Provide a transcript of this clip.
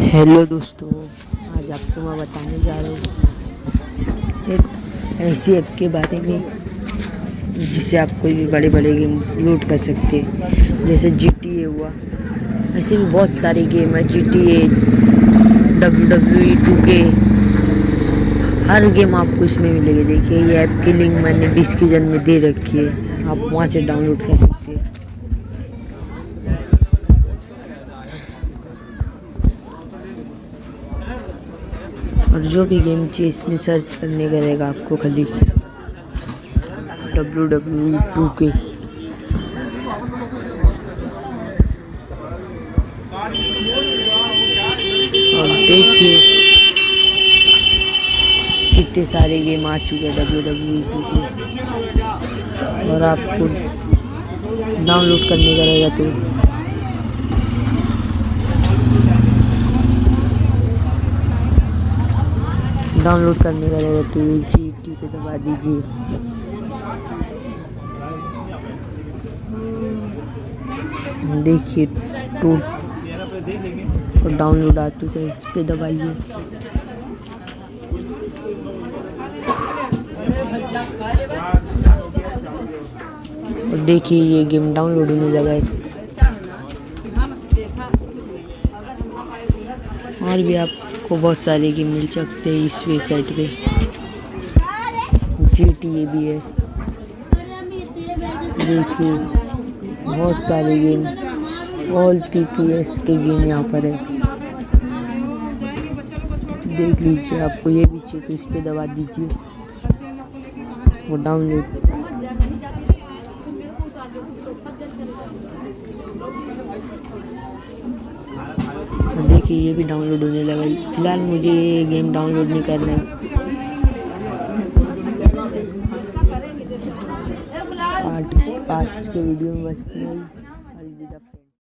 Hello दोस्तों, आज आपको मैं बताने जा रहा हूँ एक ऐसी ऐप के बारे में, जिससे आप कोई भी बड़े बड़े गेम लोड कर सकते हैं। जैसे जी टी ए हुआ, ऐसे भी बहुत सारे गेम है G T A W W two के हर गेम आपको इसमें मिलेगी। देखिए, ये ऐप की लिंक मैंने डिस्क्रिप्शन में दे रखी है। आप वहाँ से डाउनलोड कर सकते हैं। और जो भी गेम चाहिए इसमें सर्च करने का रहेगा आपको खाली डब्ल्यू डब्ल्यू टू के और देखिए कितने सारे गेम आ चुके हैं डब्ल्यू डब्ल्यू टू के और आपको डाउनलोड करने का रहेगा तो डाउनलोड करने का रहेगा तो जी टी पे दबा दीजिए। देखिए, टू और डाउनलोड आ चुका है, इस पे दबाइए। और देखिए, ये गेम डाउनलोड होने लगा है। और भी आपको बहुत सारे गेम मिल सकते हैं इस वेबसाइट पे। जी टी ए भी है। देखिए, बहुत सारे game. All P P S के गेम यहाँ पर है। देख लीजिए, आपको ये भी चाहिए तो इस पर दबा दीजिए। वो डाउनलोड देखिए ये भी डाउनलोड होने लगा। फ़िलहाल मुझे ये गेम डाउनलोड नहीं करना है। पार्ट पाँच के वीडियो में बस नहीं